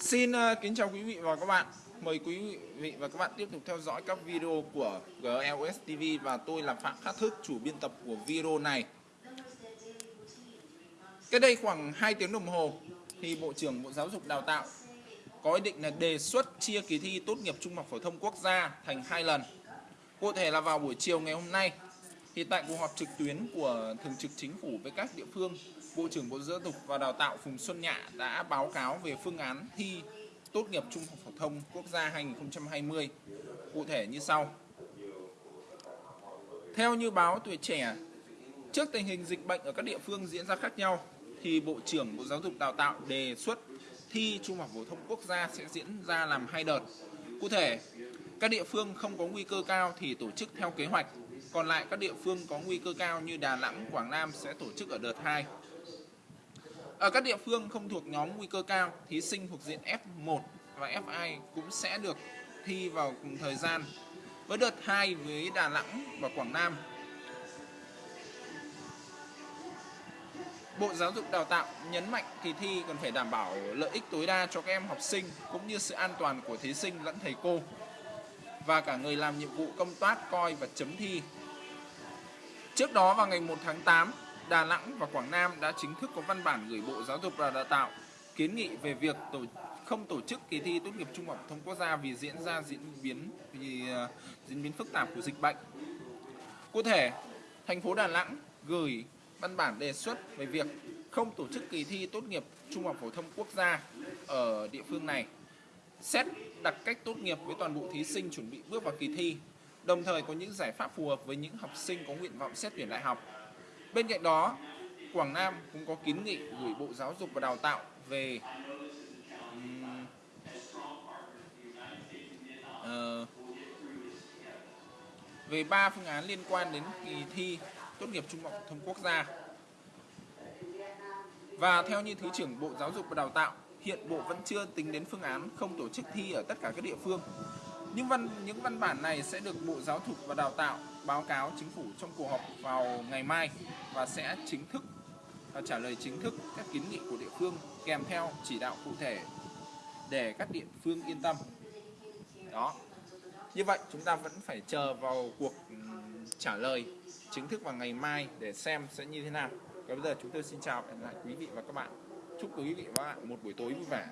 Xin uh, kính chào quý vị và các bạn. Mời quý vị và các bạn tiếp tục theo dõi các video của GLS TV và tôi là Phạm Khắc Thức, chủ biên tập của video này. Cái đây khoảng 2 tiếng đồng hồ thì Bộ trưởng Bộ Giáo dục Đào tạo có ý định là đề xuất chia kỳ thi tốt nghiệp trung học phổ thông quốc gia thành hai lần. Cụ thể là vào buổi chiều ngày hôm nay thì tại cuộc họp trực tuyến của Thường trực Chính phủ với các địa phương, Bộ trưởng Bộ Giáo dục và Đào tạo Phùng Xuân Nhạ đã báo cáo về phương án thi tốt nghiệp trung học phổ thông quốc gia 2020. Cụ thể như sau. Theo như báo Tuổi Trẻ, trước tình hình dịch bệnh ở các địa phương diễn ra khác nhau, thì Bộ trưởng Bộ Giáo dục Đào tạo đề xuất thi trung học phổ thông quốc gia sẽ diễn ra làm hai đợt. Cụ thể, các địa phương không có nguy cơ cao thì tổ chức theo kế hoạch, còn lại các địa phương có nguy cơ cao như Đà Nẵng, Quảng Nam sẽ tổ chức ở đợt 2. Ở các địa phương không thuộc nhóm nguy cơ cao, thí sinh thuộc diện F1 và F2 cũng sẽ được thi vào cùng thời gian. Với đợt 2 với Đà Nẵng và Quảng Nam. Bộ Giáo dục Đào tạo nhấn mạnh kỳ thi cần phải đảm bảo lợi ích tối đa cho các em học sinh cũng như sự an toàn của thí sinh lẫn thầy cô và cả người làm nhiệm vụ công tác coi và chấm thi. Trước đó vào ngày 1 tháng 8, Đà Nẵng và Quảng Nam đã chính thức có văn bản gửi Bộ Giáo dục và Đào tạo kiến nghị về việc tổ không tổ chức kỳ thi tốt nghiệp trung học phổ thông quốc gia vì diễn ra diễn biến vì à, diễn biến phức tạp của dịch bệnh. Cụ thể, thành phố Đà Nẵng gửi văn bản đề xuất về việc không tổ chức kỳ thi tốt nghiệp trung học phổ thông quốc gia ở địa phương này. Xét đặt cách tốt nghiệp với toàn bộ thí sinh chuẩn bị bước vào kỳ thi, đồng thời có những giải pháp phù hợp với những học sinh có nguyện vọng xét tuyển đại học Bên cạnh đó, Quảng Nam cũng có kiến nghị gửi Bộ Giáo dục và Đào tạo về uh, về ba phương án liên quan đến kỳ thi tốt nghiệp trung học phổ thông quốc gia. Và theo như Thứ trưởng Bộ Giáo dục và Đào tạo, hiện Bộ vẫn chưa tính đến phương án không tổ chức thi ở tất cả các địa phương những văn những văn bản này sẽ được Bộ Giáo dục và Đào tạo báo cáo chính phủ trong cuộc họp vào ngày mai và sẽ chính thức và trả lời chính thức các kiến nghị của địa phương kèm theo chỉ đạo cụ thể để các địa phương yên tâm. Đó. Như vậy, chúng ta vẫn phải chờ vào cuộc trả lời chính thức vào ngày mai để xem sẽ như thế nào. Còn bây giờ chúng tôi xin chào và hẹn lại quý vị và các bạn. Chúc quý vị và các bạn một buổi tối vui vẻ.